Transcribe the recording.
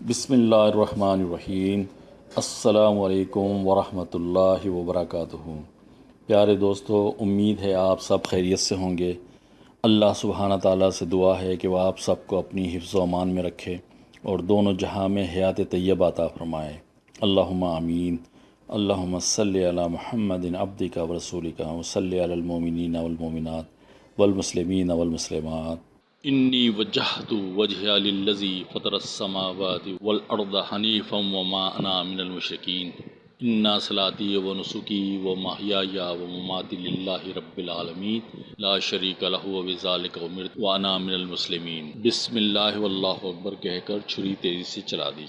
بسم اللہ الرحمن الرحیم۔ السلام علیکم ورحمۃ اللہ وبرکاتہ۔ پیارے دوستو، امید ہے آپ سب خیریت سے ہوں گے۔ اللہ سبحانہ تعالیٰ سے دعا ہے کہ وہ آپ سب کو اپنی حفظ و امان میں رکھے اور دونوں جہاں میں حیات طیبہ عطا فرمائے۔ اللہم آمین۔ اللہم صلی علی محمد عبدک و رسولک و صلی علی المومنین والمومنات والمسلمین والمسلمات۔ انی وجہت وجہ للذی فطر السماوات والارض حنیفا وما انا من المشرکین انا صلاتی و نسکی و محیایا و مماتی للہ رب العالمین لا شریک لہ و بذالک امرت وانا من المسلمین بسم اللہ واللہ اکبر کہہ کر چھری تیزی سے چلا دی۔